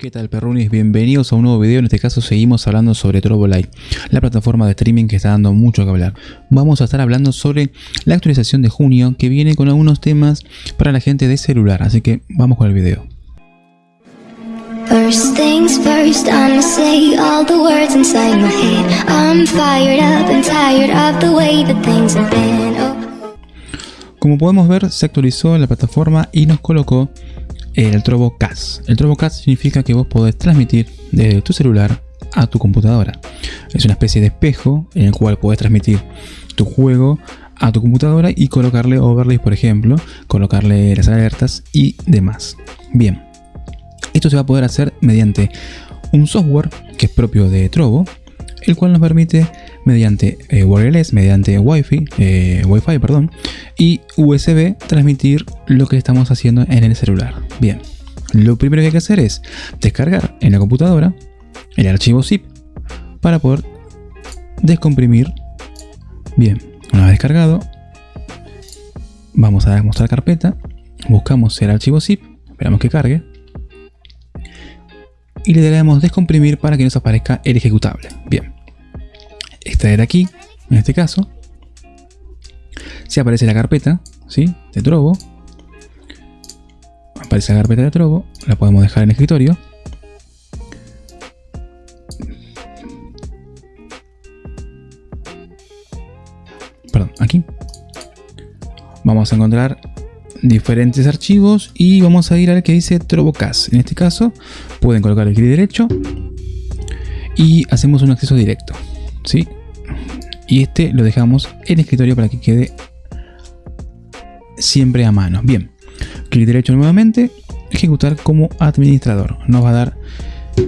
¿Qué tal perrunis? Bienvenidos a un nuevo video, en este caso seguimos hablando sobre Trovo Live, la plataforma de streaming que está dando mucho que hablar. Vamos a estar hablando sobre la actualización de junio que viene con algunos temas para la gente de celular, así que vamos con el video. First things first, I'ma say all the words inside my head. I'm fired up and tired of the way that things have been. Oh. Como podemos ver, se actualizó la plataforma y nos colocó el TrovoCast. El TrovoCast significa que vos podés transmitir desde tu celular a tu computadora. Es una especie de espejo en el cual podés transmitir tu juego a tu computadora y colocarle overlays, por ejemplo, colocarle las alertas y demás. Bien, esto se va a poder hacer mediante un software que es propio de Trovo, el cual nos permite mediante eh, wireless, mediante Wi-Fi, eh, Wi-Fi perdón, y USB transmitir lo que estamos haciendo en el celular. Bien, lo primero que hay que hacer es descargar en la computadora el archivo zip para poder descomprimir. Bien, una vez descargado, vamos a mostrar carpeta, buscamos el archivo zip, esperamos que cargue y le daremos descomprimir para que nos aparezca el ejecutable. Bien, extraer aquí, en este caso, si aparece la carpeta ¿sí? de Trovo, aparece la carpeta de Trovo, la podemos dejar en el escritorio. Perdón, aquí. Vamos a encontrar diferentes archivos y vamos a ir al que dice TrovoCast. En este caso pueden colocar el clic derecho y hacemos un acceso directo. ¿sí? Y este lo dejamos en escritorio para que quede siempre a mano. Bien, clic derecho nuevamente, ejecutar como administrador. Nos va a dar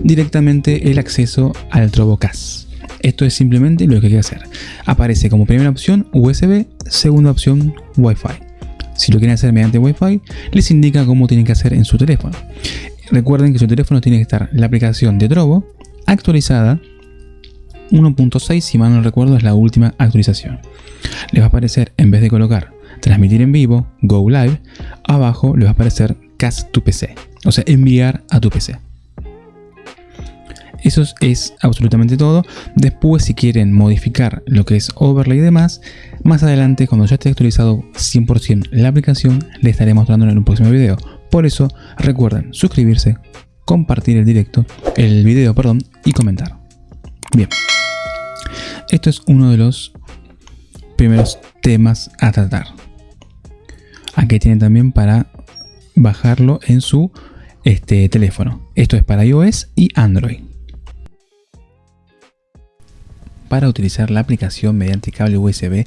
directamente el acceso al TrovoCast. Esto es simplemente lo que hay que hacer. Aparece como primera opción USB, segunda opción Wi-Fi. Si lo quieren hacer mediante Wi-Fi, les indica cómo tienen que hacer en su teléfono. Recuerden que su teléfono tiene que estar la aplicación de Trovo actualizada 1.6, si mal no recuerdo, es la última actualización. Les va a aparecer, en vez de colocar transmitir en vivo, Go Live, abajo les va a aparecer Cast tu PC, o sea, enviar a tu PC. Eso es absolutamente todo. Después, si quieren modificar lo que es overlay y demás, más adelante, cuando ya esté actualizado 100% la aplicación, le estaré mostrando en un próximo video. Por eso, recuerden suscribirse, compartir el directo, el video, perdón, y comentar. Bien, esto es uno de los primeros temas a tratar. Aquí tienen también para bajarlo en su este, teléfono. Esto es para iOS y Android. Para utilizar la aplicación mediante cable USB,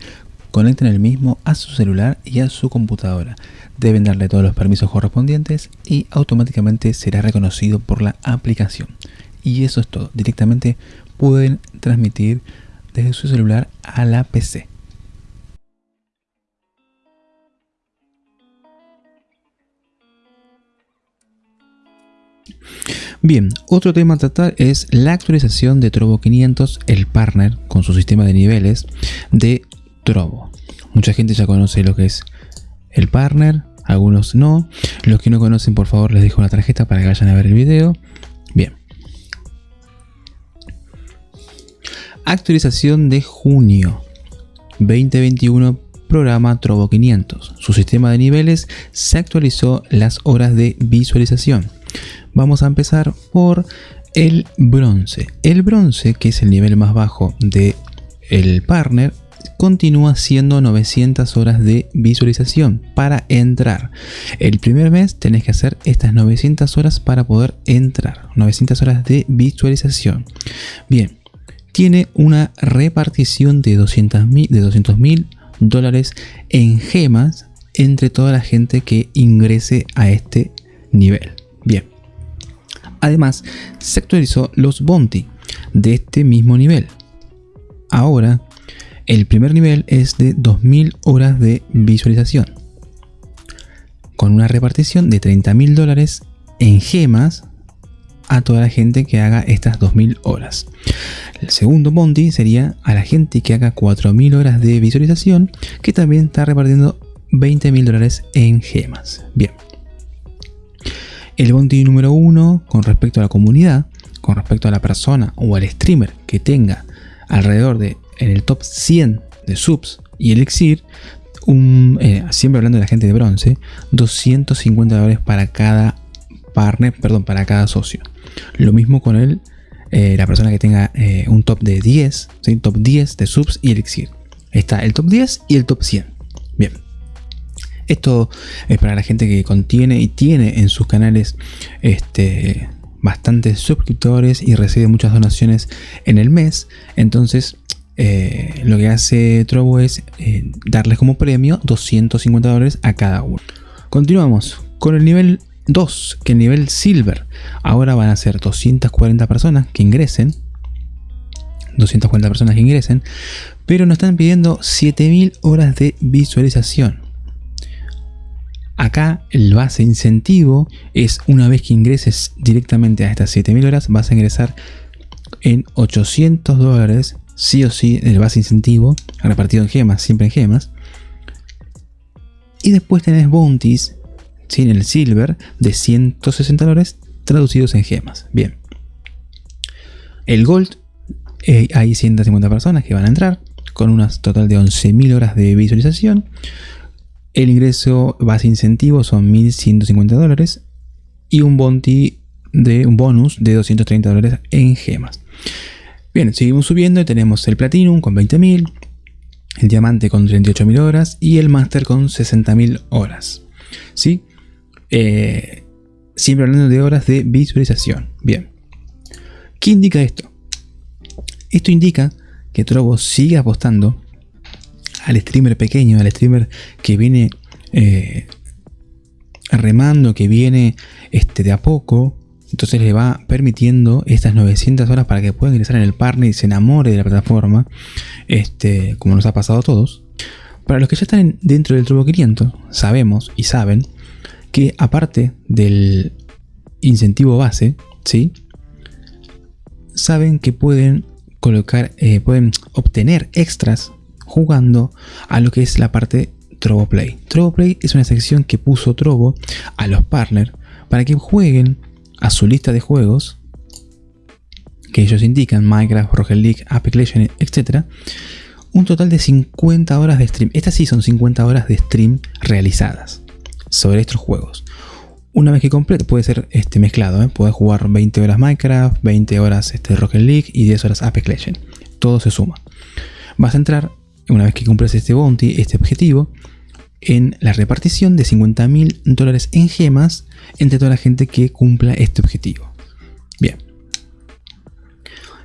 conecten el mismo a su celular y a su computadora. Deben darle todos los permisos correspondientes y automáticamente será reconocido por la aplicación. Y eso es todo. Directamente pueden transmitir desde su celular a la PC. Bien, otro tema a tratar es la actualización de Trovo 500, el partner con su sistema de niveles de Trovo. Mucha gente ya conoce lo que es el partner, algunos no. Los que no conocen, por favor, les dejo una tarjeta para que vayan a ver el video. Bien. Actualización de junio 2021 programa Trovo 500. Su sistema de niveles se actualizó las horas de visualización. Vamos a empezar por el bronce. El bronce, que es el nivel más bajo de el partner, continúa siendo 900 horas de visualización para entrar. El primer mes tenés que hacer estas 900 horas para poder entrar. 900 horas de visualización. Bien, tiene una repartición de 200 mil de 200 dólares en gemas entre toda la gente que ingrese a este nivel. Además, se actualizó los bounty de este mismo nivel. Ahora, el primer nivel es de 2000 horas de visualización. Con una repartición de 30.000 dólares en gemas a toda la gente que haga estas 2000 horas. El segundo bounty sería a la gente que haga 4000 horas de visualización, que también está repartiendo 20.000 dólares en gemas. Bien. El bounty número uno con respecto a la comunidad, con respecto a la persona o al streamer que tenga alrededor de en el top 100 de subs y elixir, un, eh, siempre hablando de la gente de bronce, 250 dólares para cada partner, perdón, para cada socio. Lo mismo con el, eh, la persona que tenga eh, un top de 10, top 10 de subs y elixir. Está el top 10 y el top 100. Bien. Esto es para la gente que contiene y tiene en sus canales este, bastantes suscriptores y recibe muchas donaciones en el mes. Entonces, eh, lo que hace Trovo es eh, darles como premio 250 dólares a cada uno. Continuamos con el nivel 2, que el nivel Silver. Ahora van a ser 240 personas que ingresen. 240 personas que ingresen. Pero nos están pidiendo 7000 horas de visualización. Acá el base incentivo es una vez que ingreses directamente a estas 7000 horas, vas a ingresar en 800 dólares, sí o sí, el base incentivo, repartido en gemas, siempre en gemas. Y después tenés bounties, sin el silver, de 160 dólares traducidos en gemas. Bien. El gold, eh, hay 150 personas que van a entrar, con un total de 11.000 horas de visualización. El ingreso base incentivo son 1.150 dólares y un bounty de un bonus de 230 dólares en gemas. Bien, seguimos subiendo y tenemos el Platinum con 20.000, el Diamante con 38.000 horas y el Master con 60.000 horas. ¿Sí? Eh, siempre hablando de horas de visualización. Bien. ¿Qué indica esto? Esto indica que Trovo sigue apostando al streamer pequeño, al streamer que viene eh, remando, que viene este, de a poco, entonces le va permitiendo estas 900 horas para que pueda ingresar en el partner y se enamore de la plataforma, este, como nos ha pasado a todos. Para los que ya están dentro del Turbo 500, sabemos y saben que aparte del incentivo base, ¿sí? saben que pueden colocar, eh, pueden obtener extras jugando a lo que es la parte Trovo Play. Trovo Play es una sección que puso Trovo a los partners para que jueguen a su lista de juegos que ellos indican, Minecraft, Rocket League, Apex Legends, etc. Un total de 50 horas de stream. Estas sí son 50 horas de stream realizadas sobre estos juegos. Una vez que complete, puede ser este, mezclado, ¿eh? puedes jugar 20 horas Minecraft, 20 horas este, Rocket League y 10 horas Apex Legends. Todo se suma. Vas a entrar una vez que cumples este bounty, este objetivo, en la repartición de 50 mil dólares en gemas entre toda la gente que cumpla este objetivo. Bien.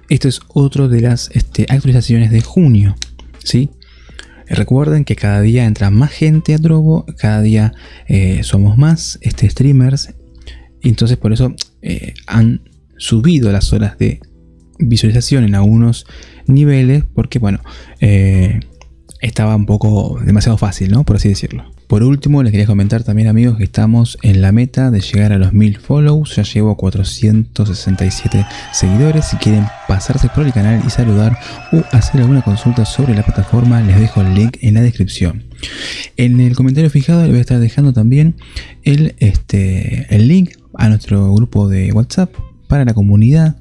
Esto es otro de las este, actualizaciones de junio. ¿sí? Recuerden que cada día entra más gente a Drobo, cada día eh, somos más este, streamers. Y entonces por eso eh, han subido las horas de visualización en algunos niveles. Porque bueno, eh, estaba un poco demasiado fácil, ¿no? Por así decirlo. Por último, les quería comentar también amigos que estamos en la meta de llegar a los 1000 follows. Ya llevo 467 seguidores. Si quieren pasarse por el canal y saludar o hacer alguna consulta sobre la plataforma, les dejo el link en la descripción. En el comentario fijado les voy a estar dejando también el, este, el link a nuestro grupo de WhatsApp para la comunidad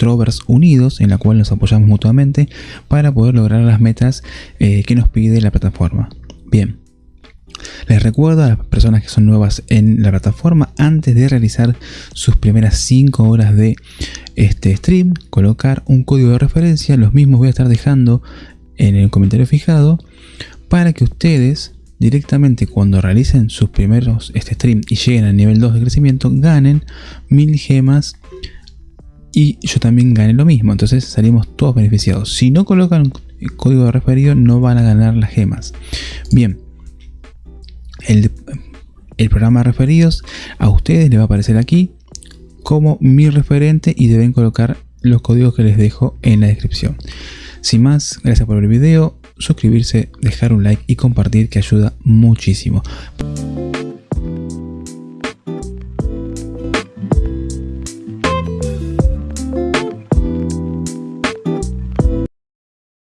Trovers Unidos, en la cual nos apoyamos mutuamente para poder lograr las metas eh, que nos pide la plataforma. Bien, les recuerdo a las personas que son nuevas en la plataforma, antes de realizar sus primeras 5 horas de este stream, colocar un código de referencia, los mismos voy a estar dejando en el comentario fijado, para que ustedes directamente cuando realicen sus primeros este stream y lleguen al nivel 2 de crecimiento, ganen mil gemas y yo también gané lo mismo. Entonces salimos todos beneficiados. Si no colocan el código de referido no van a ganar las gemas. Bien. El, el programa de referidos a ustedes les va a aparecer aquí como mi referente y deben colocar los códigos que les dejo en la descripción. Sin más, gracias por ver el video, suscribirse, dejar un like y compartir que ayuda muchísimo.